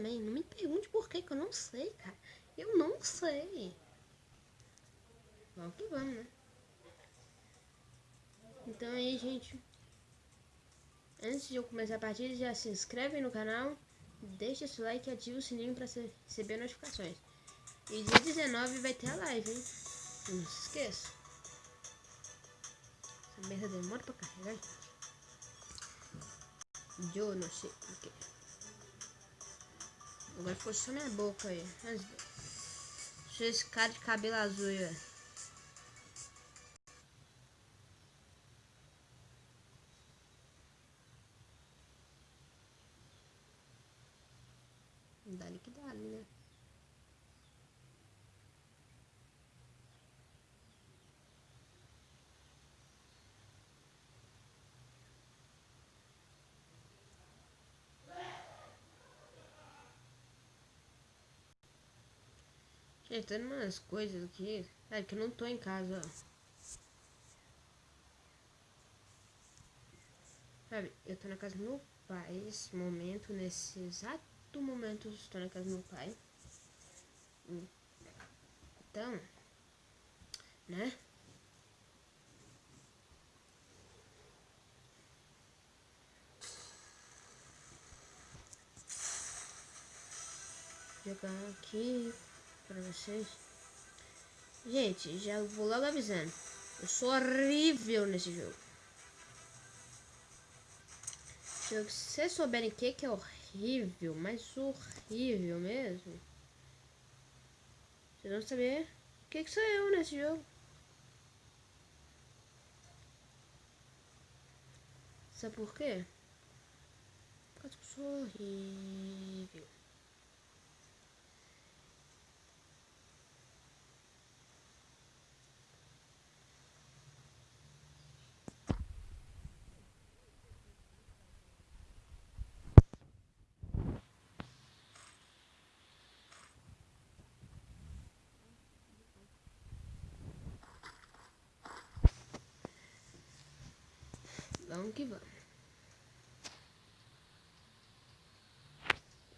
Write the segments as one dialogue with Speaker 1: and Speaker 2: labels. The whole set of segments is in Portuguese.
Speaker 1: Também. Não me pergunte por que que eu não sei, cara. Eu não sei. Vamos que vamos, né? Então aí, gente. Antes de eu começar a partida, já se inscreve no canal. Deixa seu like e ativa o sininho para receber notificações. E dia 19 vai ter a live, hein? Não se esqueça. Essa merda demora pra carregar, gente. Eu não sei porquê. Agora ficou só minha boca aí. Esse cara de cabelo azul aí, velho. Dá-lhe que dá, né? Gente, tem umas coisas aqui. É que eu não tô em casa, ó. Sabe, eu tô na casa do meu pai nesse momento, nesse exato momento eu estou na casa do meu pai. Então, né? Jogar aqui pra vocês. Gente, já vou logo avisando. Eu sou horrível nesse jogo. Se vocês souberem o que, que é horrível, mas horrível mesmo, vocês vão saber o que, que sou eu nesse jogo. Sabe por quê? Porque eu sou horrível. Vamos que vamos.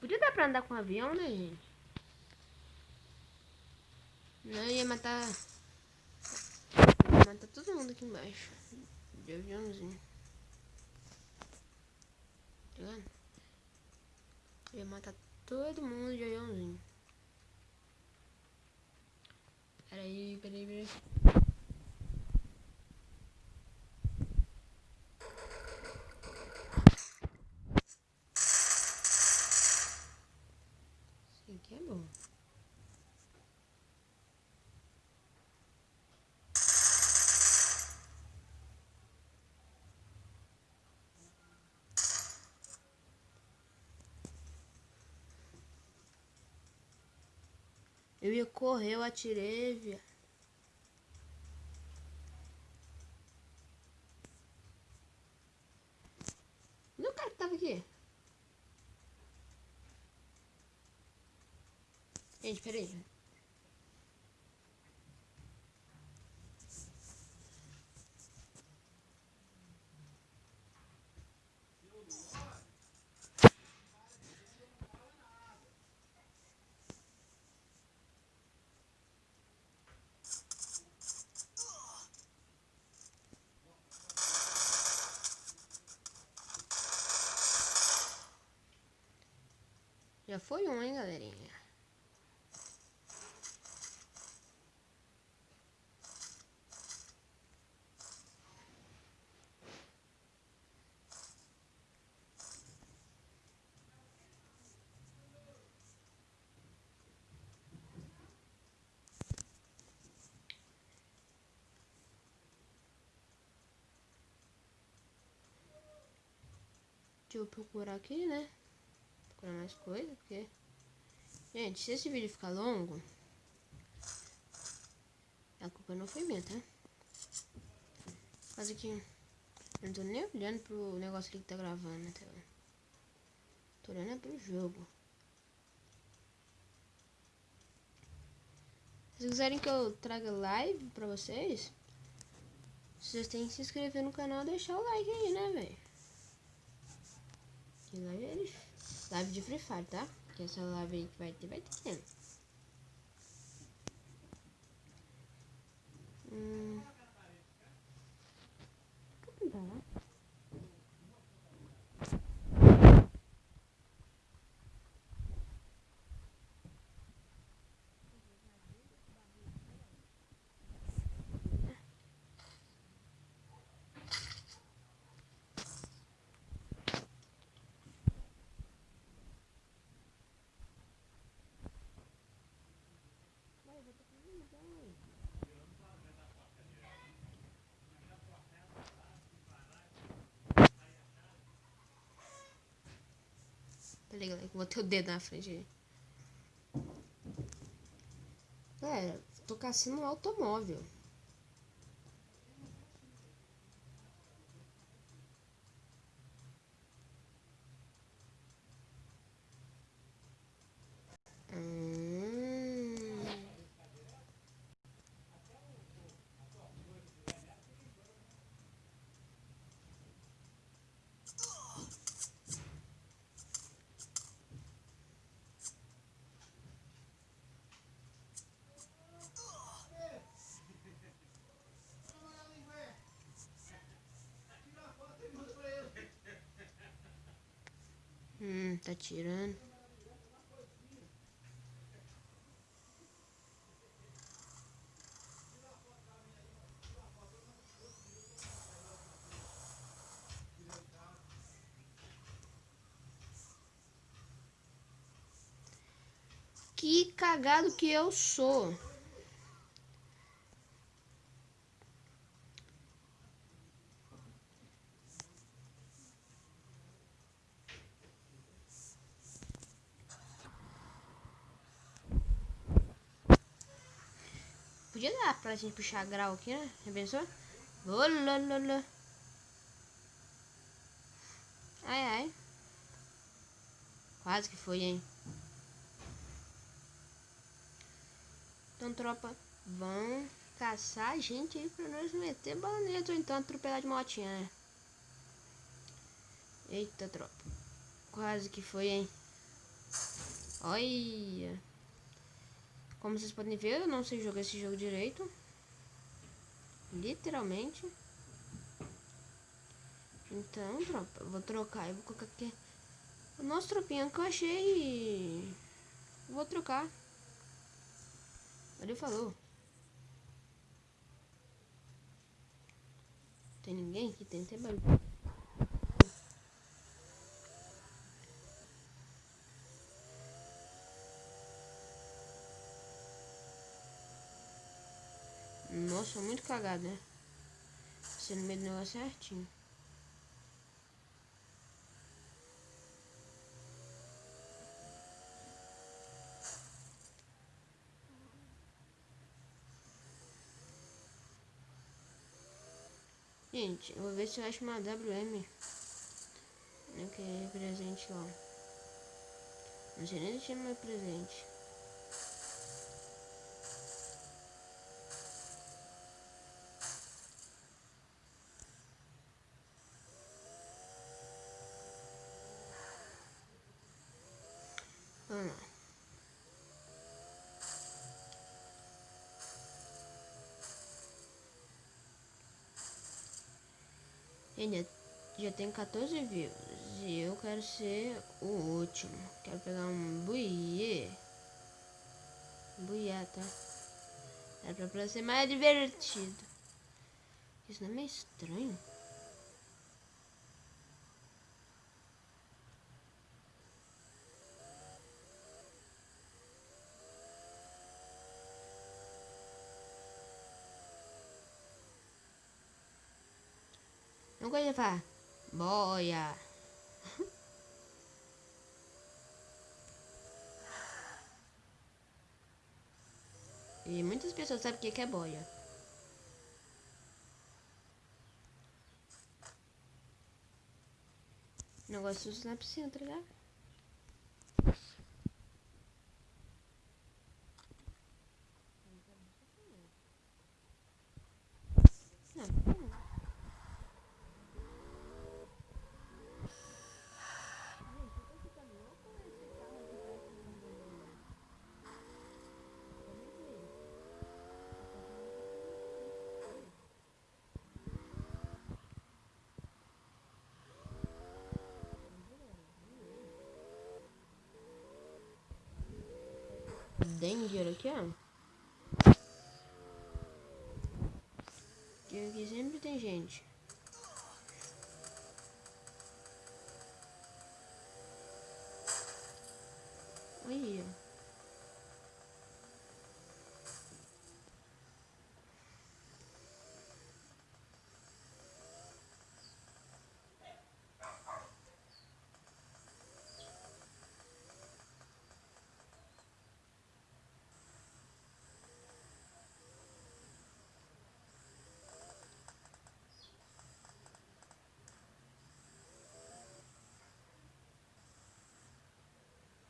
Speaker 1: Podia dar pra andar com um avião, né, gente? Não, ia matar... Ia matar todo mundo aqui embaixo. De aviãozinho. Tá vendo? Ia matar todo mundo de aviãozinho. Peraí, peraí, peraí. Eu ia correr, eu atirei, viado. Não, cara que tava aqui. Gente, peraí. Já foi um, hein, galerinha? Deixa eu procurar aqui, né? Procurar mais coisa, porque... Gente, se esse vídeo ficar longo, a culpa não foi minha, tá? Quase que... Eu não tô nem olhando pro negócio ali que tá gravando na tela. Tô olhando é pro jogo. Se quiserem que eu traga live pra vocês, vocês têm que se inscrever no canal e deixar o like aí, né, velho? Que live é Live de Free Fire, tá? Que essa live aí que vai ter, vai ter. Ligado? Vou ter o dedo na frente. Galera, tô caçando um automóvel. Hum. Hum, tá tirando. Que cagado que eu sou. Podia dar pra gente puxar grau aqui, né? Já pensou? Olololô. Ai, ai. Quase que foi, hein? Então, tropa, vão caçar a gente aí pra nós meter balaneta ou então atropelar de motinha, né? Eita, tropa. Quase que foi, hein? Olha. Como vocês podem ver, eu não sei jogar esse jogo direito. Literalmente. Então, tropa, vou trocar. Eu vou colocar aqui. Nosso tropinha que eu achei. Vou trocar. Valeu, falou. Tem ninguém aqui? Tem até barulho. Nossa, muito cagado, né? Você no meio do negócio certinho. Gente, eu vou ver se eu acho uma WM. Que é presente lá. Não sei nem se meu presente. Vamos lá. Gente, já tem 14 views. E eu quero ser o último. Quero pegar um buiê. Buiá, tá? É pra, pra ser mais divertido. Isso não é meio estranho? Não de falar. Boia. E muitas pessoas sabem o que que é boia. Negócio na piscina, tá ligado? Não, não. Aqui, ó. Que aqui sempre tem gente. Olha.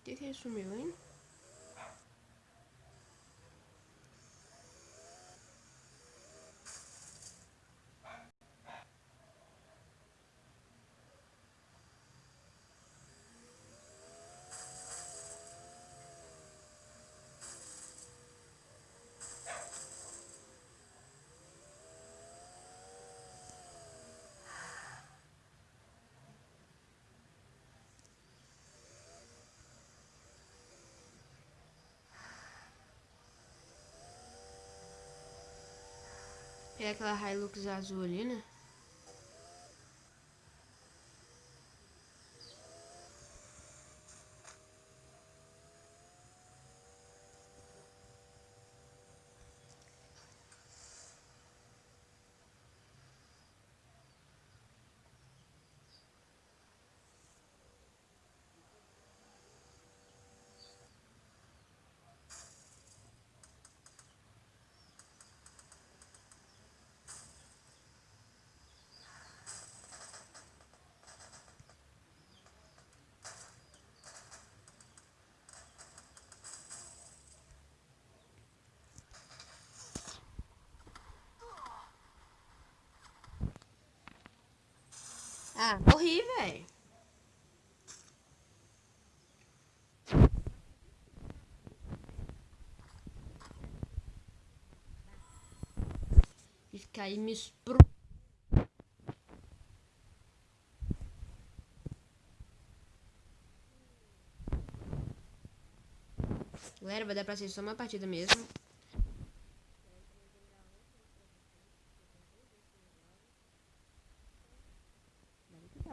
Speaker 1: Que que é É aquela Hilux azul ali, né? Ah, morri, velho. Fica aí me espro... Galera, vai dar pra ser só uma partida mesmo.